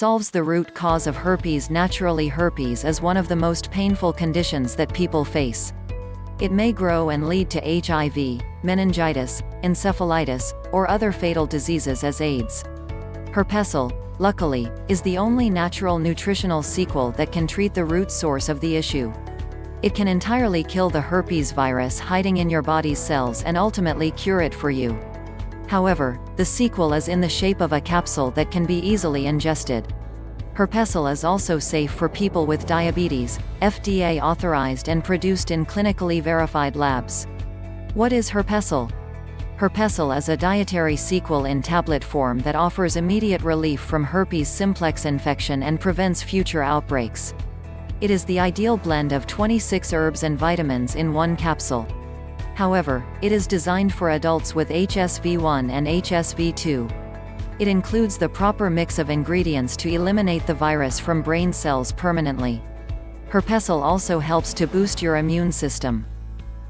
solves the root cause of herpes naturally herpes is one of the most painful conditions that people face. It may grow and lead to HIV, meningitis, encephalitis, or other fatal diseases as AIDS. Herpesyl, luckily, is the only natural nutritional sequel that can treat the root source of the issue. It can entirely kill the herpes virus hiding in your body's cells and ultimately cure it for you. However, the sequel is in the shape of a capsule that can be easily ingested. Herpesyl is also safe for people with diabetes, FDA authorized and produced in clinically verified labs. What is Herpesyl? Herpesyl is a dietary sequel in tablet form that offers immediate relief from herpes simplex infection and prevents future outbreaks. It is the ideal blend of 26 herbs and vitamins in one capsule. However, it is designed for adults with HSV1 and HSV2. It includes the proper mix of ingredients to eliminate the virus from brain cells permanently. Herpesyl also helps to boost your immune system.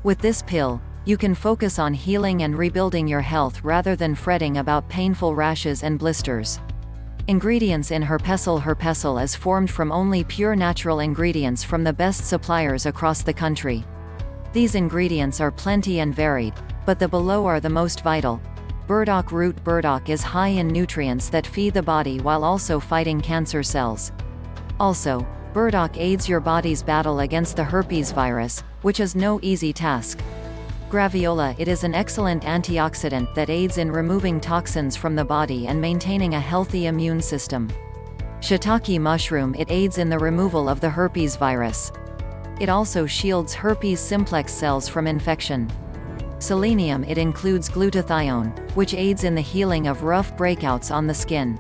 With this pill, you can focus on healing and rebuilding your health rather than fretting about painful rashes and blisters. Ingredients in Herpesyl Herpesyl is formed from only pure natural ingredients from the best suppliers across the country. These ingredients are plenty and varied, but the below are the most vital, Burdock root burdock is high in nutrients that feed the body while also fighting cancer cells. Also, burdock aids your body's battle against the herpes virus, which is no easy task. Graviola It is an excellent antioxidant that aids in removing toxins from the body and maintaining a healthy immune system. Shiitake mushroom It aids in the removal of the herpes virus. It also shields herpes simplex cells from infection. Selenium It includes glutathione, which aids in the healing of rough breakouts on the skin.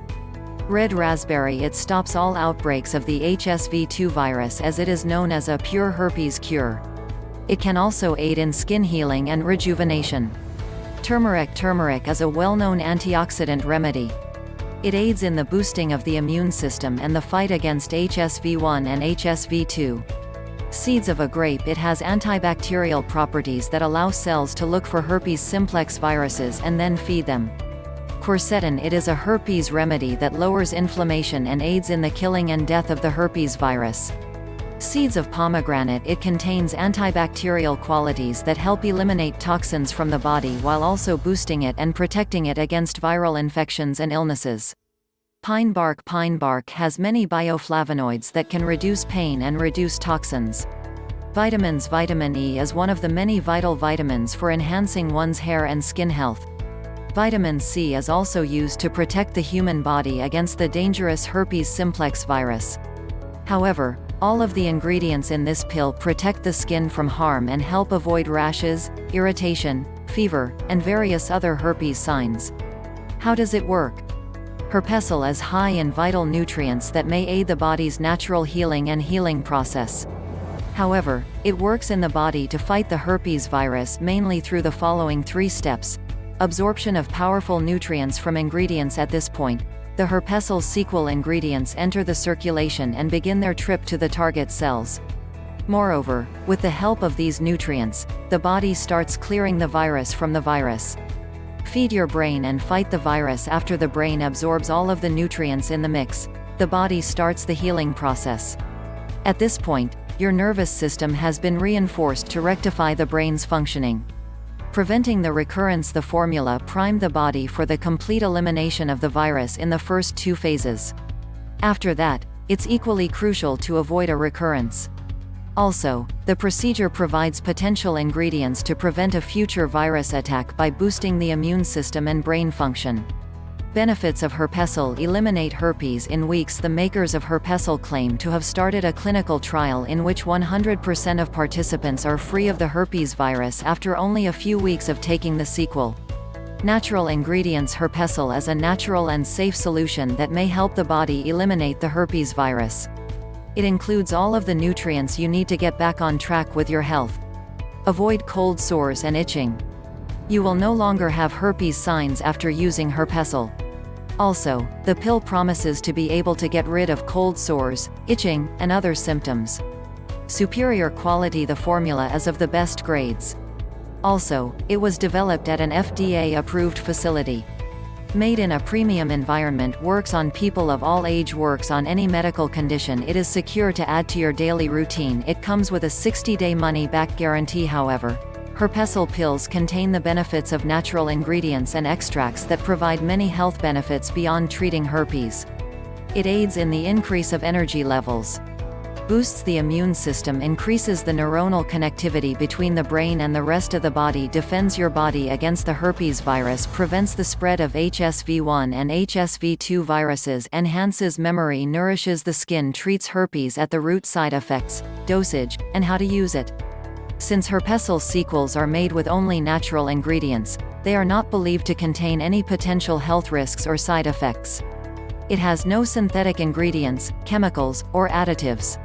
Red raspberry It stops all outbreaks of the HSV2 virus as it is known as a pure herpes cure. It can also aid in skin healing and rejuvenation. Turmeric Turmeric is a well-known antioxidant remedy. It aids in the boosting of the immune system and the fight against HSV1 and HSV2. Seeds of a grape It has antibacterial properties that allow cells to look for herpes simplex viruses and then feed them. Quercetin It is a herpes remedy that lowers inflammation and aids in the killing and death of the herpes virus. Seeds of pomegranate It contains antibacterial qualities that help eliminate toxins from the body while also boosting it and protecting it against viral infections and illnesses. Pine bark Pine bark has many bioflavonoids that can reduce pain and reduce toxins. Vitamins Vitamin E is one of the many vital vitamins for enhancing one's hair and skin health. Vitamin C is also used to protect the human body against the dangerous herpes simplex virus. However, all of the ingredients in this pill protect the skin from harm and help avoid rashes, irritation, fever, and various other herpes signs. How does it work? Herpesyl is high in vital nutrients that may aid the body's natural healing and healing process. However, it works in the body to fight the herpes virus mainly through the following three steps. Absorption of powerful nutrients from ingredients at this point, the herpesyl sequel ingredients enter the circulation and begin their trip to the target cells. Moreover, with the help of these nutrients, the body starts clearing the virus from the virus. Feed your brain and fight the virus after the brain absorbs all of the nutrients in the mix. The body starts the healing process. At this point, your nervous system has been reinforced to rectify the brain's functioning. Preventing the recurrence The formula primed the body for the complete elimination of the virus in the first two phases. After that, it's equally crucial to avoid a recurrence. Also, the procedure provides potential ingredients to prevent a future virus attack by boosting the immune system and brain function. Benefits of Herpesyl eliminate herpes in weeks The makers of Herpesyl claim to have started a clinical trial in which 100% of participants are free of the herpes virus after only a few weeks of taking the sequel. Natural ingredients Herpesyl is a natural and safe solution that may help the body eliminate the herpes virus. It includes all of the nutrients you need to get back on track with your health. Avoid cold sores and itching. You will no longer have herpes signs after using Herpesyl. Also, the pill promises to be able to get rid of cold sores, itching, and other symptoms. Superior quality The formula is of the best grades. Also, it was developed at an FDA-approved facility. Made in a premium environment works on people of all age works on any medical condition it is secure to add to your daily routine it comes with a 60-day money-back guarantee however. Herpesyl pills contain the benefits of natural ingredients and extracts that provide many health benefits beyond treating herpes. It aids in the increase of energy levels boosts the immune system increases the neuronal connectivity between the brain and the rest of the body defends your body against the herpes virus prevents the spread of HSV1 and HSV2 viruses enhances memory nourishes the skin treats herpes at the root side effects, dosage, and how to use it. Since Herpesyl sequels are made with only natural ingredients, they are not believed to contain any potential health risks or side effects. It has no synthetic ingredients, chemicals, or additives.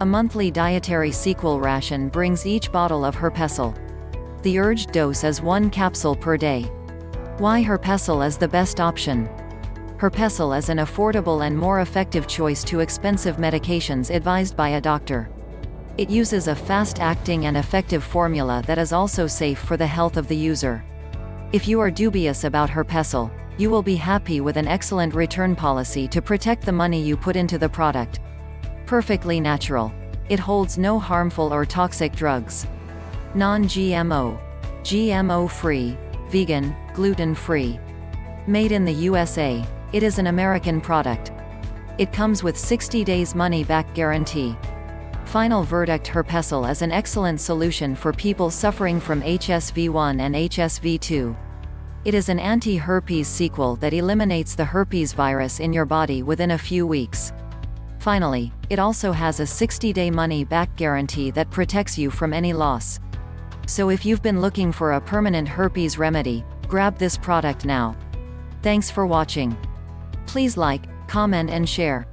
A monthly dietary sequel ration brings each bottle of Herpesyl. The urged dose is one capsule per day. Why Herpesyl is the best option? Herpesyl is an affordable and more effective choice to expensive medications advised by a doctor. It uses a fast-acting and effective formula that is also safe for the health of the user. If you are dubious about Herpesyl, you will be happy with an excellent return policy to protect the money you put into the product. Perfectly natural. It holds no harmful or toxic drugs. Non-GMO. GMO-free, vegan, gluten-free. Made in the USA, it is an American product. It comes with 60 days money-back guarantee. Final verdict Herpesyl is an excellent solution for people suffering from HSV1 and HSV2. It is an anti-herpes sequel that eliminates the herpes virus in your body within a few weeks. Finally, it also has a 60-day money-back guarantee that protects you from any loss. So if you've been looking for a permanent herpes remedy, grab this product now. Thanks for watching. Please like, comment and share.